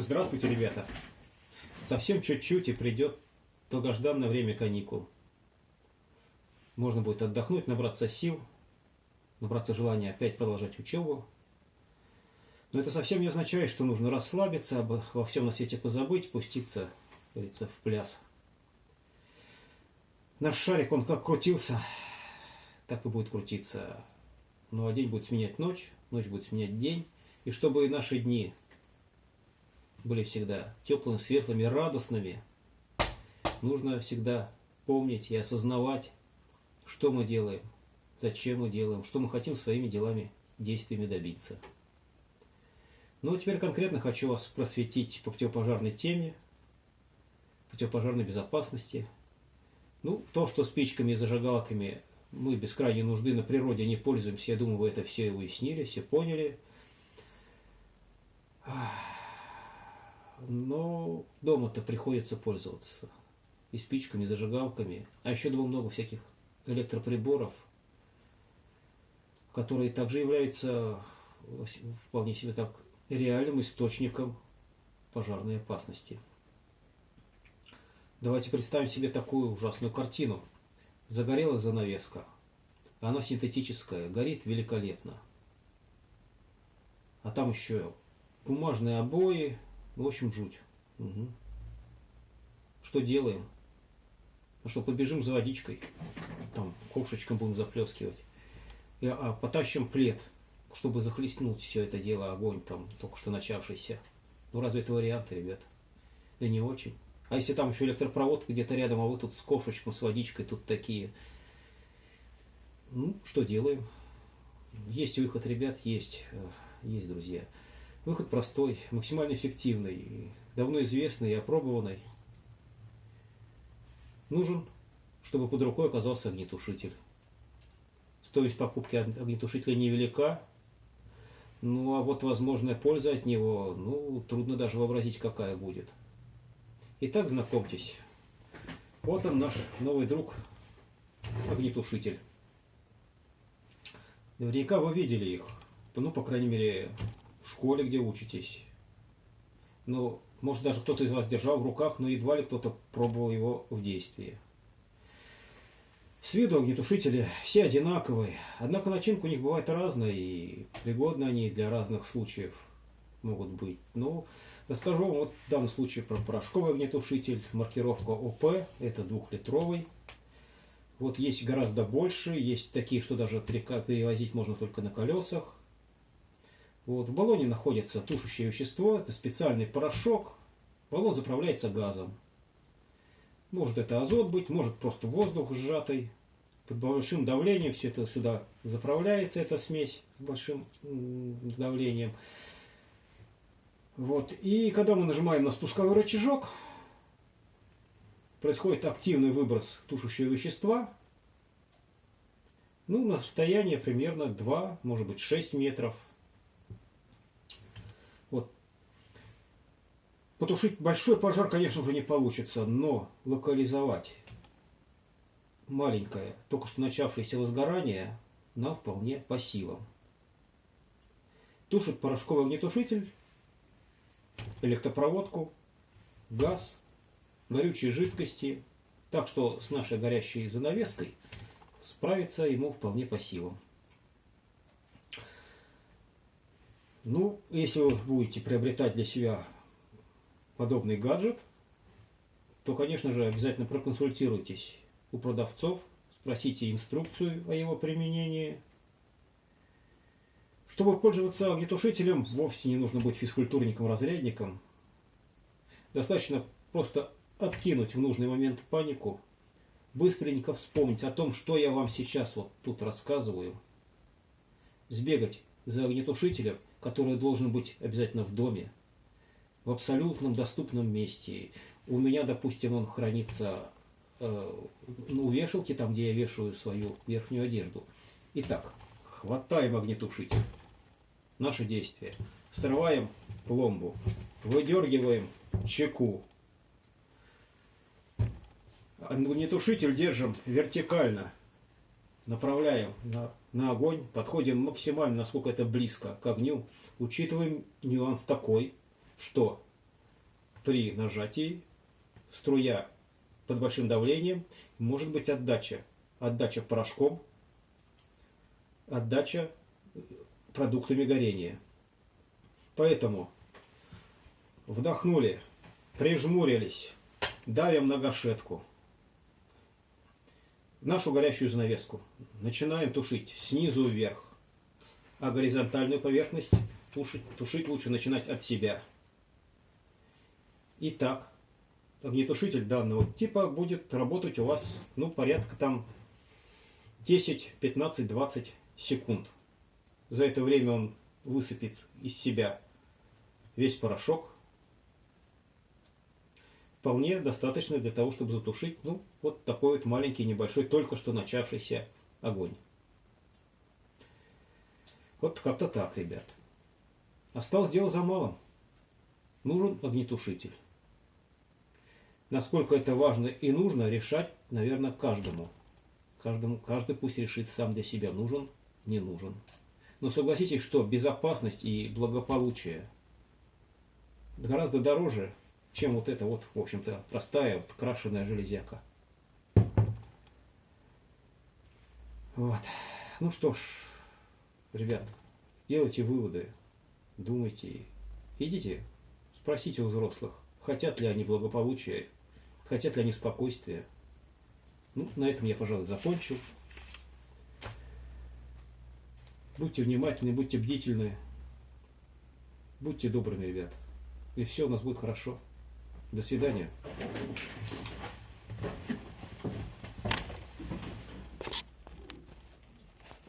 Здравствуйте, ребята! Совсем чуть-чуть и придет долгожданное время каникул. Можно будет отдохнуть, набраться сил, набраться желания опять продолжать учебу. Но это совсем не означает, что нужно расслабиться, обо, во всем на свете позабыть, пуститься, говорится, в пляс. Наш шарик, он как крутился, так и будет крутиться. Ну а день будет сменять ночь, ночь будет сменять день. И чтобы наши дни были всегда теплыми, светлыми, радостными, нужно всегда помнить и осознавать, что мы делаем, зачем мы делаем, что мы хотим своими делами, действиями добиться. Ну, а теперь конкретно хочу вас просветить по противопожарной теме, противопожарной безопасности. Ну, то, что спичками и зажигалками мы без крайней нужды на природе не пользуемся, я думаю, вы это все уяснили, все поняли. Но дома-то приходится пользоваться и спичками, и зажигалками. А еще дома много всяких электроприборов, которые также являются вполне себе так реальным источником пожарной опасности. Давайте представим себе такую ужасную картину. Загорелась занавеска. Она синтетическая, горит великолепно. А там еще бумажные обои, в общем, жуть. Угу. Что делаем? Ну что, побежим за водичкой, там ковшечком будем заплескивать. И, а, потащим плед, чтобы захлестнуть все это дело, огонь там, только что начавшийся. Ну разве это варианты, ребят? Да не очень. А если там еще электропровод где-то рядом, а вы тут с ковшечком, с водичкой, тут такие. Ну, что делаем? Есть выход, ребят, есть. Э, есть, друзья. Выход простой, максимально эффективный, давно известный и опробованный. Нужен, чтобы под рукой оказался огнетушитель. Стоимость покупки огнетушителя невелика, ну а вот возможная польза от него, ну трудно даже вообразить, какая будет. Итак, знакомьтесь. Вот он наш новый друг, огнетушитель. Наверняка вы видели их. Ну, по крайней мере, в школе, где учитесь. Ну, может, даже кто-то из вас держал в руках, но едва ли кто-то пробовал его в действии. С виду огнетушители все одинаковые, однако начинка у них бывает разная, и пригодны они для разных случаев могут быть. Ну, расскажу вам вот в данном случае про порошковый огнетушитель, маркировка ОП, это двухлитровый. Вот есть гораздо больше, есть такие, что даже перевозить можно только на колесах. Вот, в баллоне находится тушащее вещество, это специальный порошок. Баллон заправляется газом. Может это азот быть, может просто воздух сжатый. Под большим давлением все это сюда заправляется, эта смесь с большим давлением. Вот. И когда мы нажимаем на спусковой рычажок, происходит активный выброс тушащего вещества. Ну, на расстояние примерно 2, может быть 6 метров. Вот. Потушить большой пожар, конечно, уже не получится, но локализовать маленькое, только что начавшееся возгорание нам вполне по силам. Тушит порошковый огнетушитель, электропроводку, газ, горючие жидкости, так что с нашей горящей занавеской справиться ему вполне по силам. Ну, если вы будете приобретать для себя подобный гаджет, то, конечно же, обязательно проконсультируйтесь у продавцов, спросите инструкцию о его применении. Чтобы пользоваться огнетушителем, вовсе не нужно быть физкультурником-разрядником. Достаточно просто откинуть в нужный момент панику, быстренько вспомнить о том, что я вам сейчас вот тут рассказываю, сбегать за огнетушителем – который должен быть обязательно в доме, в абсолютном доступном месте. У меня, допустим, он хранится э, у вешалки, там, где я вешаю свою верхнюю одежду. Итак, хватаем огнетушитель. Наше действие. Срываем пломбу, выдергиваем чеку. Огнетушитель держим вертикально направляем на, на огонь, подходим максимально, насколько это близко к огню. Учитываем нюанс такой, что при нажатии струя под большим давлением, может быть отдача. Отдача порошком, отдача продуктами горения. Поэтому вдохнули, прижмурились, давим на гашетку. Нашу горящую занавеску начинаем тушить снизу вверх, а горизонтальную поверхность тушить, тушить лучше начинать от себя. Итак, огнетушитель данного типа будет работать у вас, ну, порядка там 10, 15, 20 секунд. За это время он высыпет из себя весь порошок. Вполне достаточно для того, чтобы затушить, ну, вот такой вот маленький, небольшой, только что начавшийся огонь. Вот как-то так, ребят. Осталось дело за малым. Нужен огнетушитель. Насколько это важно и нужно, решать, наверное, каждому. Каждому, каждый пусть решит сам для себя, нужен, не нужен. Но согласитесь, что безопасность и благополучие гораздо дороже, чем вот эта вот, в общем-то, простая, вот, крашеная железяка. Вот. Ну что ж, ребят, делайте выводы, думайте, идите, спросите у взрослых, хотят ли они благополучия, хотят ли они спокойствия. Ну, на этом я, пожалуй, закончу. Будьте внимательны, будьте бдительны. Будьте добрыми, ребят. И все у нас будет хорошо. До свидания.